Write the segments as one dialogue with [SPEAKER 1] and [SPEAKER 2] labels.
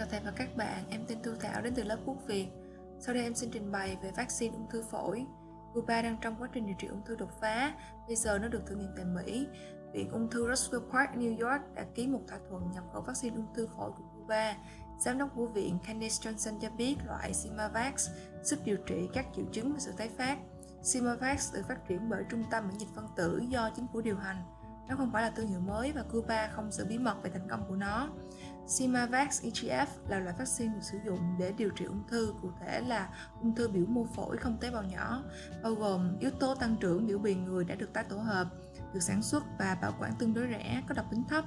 [SPEAKER 1] Chào thầy và các bạn, em tên Thu Thảo đến từ lớp Quốc Việt. Sau đây em xin trình bày về vaccine ung thư phổi. Cuba đang trong quá trình điều trị ung thư đột phá, bây giờ nó được thử nghiệm tại Mỹ. Viện ung thư Roswell Park, New York đã ký một thỏa thuận nhập khẩu vaccine ung thư phổi của Cuba. Giám đốc của viện Candice Johnson cho biết loại Simavax giúp điều trị các triệu chứng và sự tái phát. Simavax được phát triển bởi Trung tâm miễn dịch phân tử do chính phủ điều hành. Nó không phải là thương hiệu mới và Cuba không giữ bí mật về thành công của nó. Simavax EGF là loại vaccine được sử dụng để điều trị ung thư, cụ thể là ung thư biểu mô phổi không tế bào nhỏ, bao gồm yếu tố tăng trưởng biểu bì người đã được tái tổ hợp, được sản xuất và bảo quản tương đối rẻ, có độc tính thấp.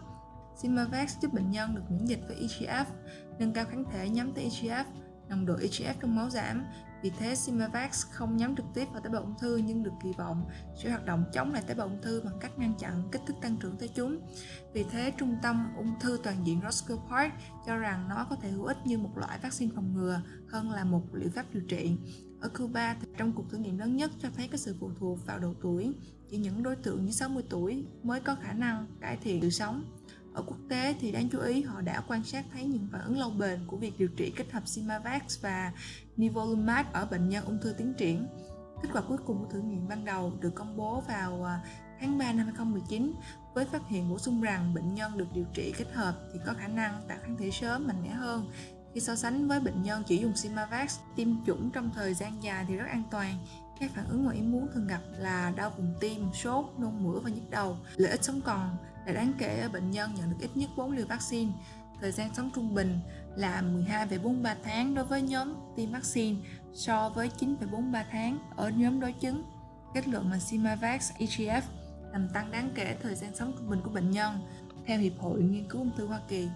[SPEAKER 1] Simavax giúp bệnh nhân được miễn dịch với EGF, nâng cao kháng thể nhắm tới EGF, nồng độ EGF trong máu giảm. Vì thế, Simavax không nhắm trực tiếp vào tế bào ung thư nhưng được kỳ vọng sẽ hoạt động chống lại tế bào ung thư bằng cách ngăn chặn kích thích tăng trưởng tới chúng. Vì thế, Trung tâm ung thư toàn diện Roscoe Park cho rằng nó có thể hữu ích như một loại vaccine phòng ngừa hơn là một liệu pháp điều trị. Ở Cuba, trong cuộc thử nghiệm lớn nhất cho thấy có sự phụ thuộc vào độ tuổi, chỉ những đối tượng dưới 60 tuổi mới có khả năng cải thiện sự sống. Ở quốc tế thì đáng chú ý họ đã quan sát thấy những phản ứng lâu bền của việc điều trị kết hợp Simavax và Nivolumab ở bệnh nhân ung thư tiến triển. Kết quả cuối cùng của thử nghiệm ban đầu được công bố vào à, tháng 3 năm 2019 với phát hiện bổ sung rằng bệnh nhân được điều trị kết hợp thì có khả năng tạo kháng thể sớm mạnh mẽ hơn khi so sánh với bệnh nhân chỉ dùng Simavax, tiêm chủng trong thời gian dài thì rất an toàn. Các phản ứng ngoài ý muốn thường gặp là đau vùng tim, sốt, nôn mửa và nhức đầu. Lợi ích sống còn là đáng kể ở bệnh nhân nhận được ít nhất 4 liều vaccine. Thời gian sống trung bình là 12,43 tháng đối với nhóm tiêm vaccine so với 9,43 tháng ở nhóm đối chứng. Kết luận mà Simavax EGF làm tăng đáng kể thời gian sống trung bình của bệnh nhân. Theo Hiệp hội Nghiên cứu ung thư Hoa Kỳ,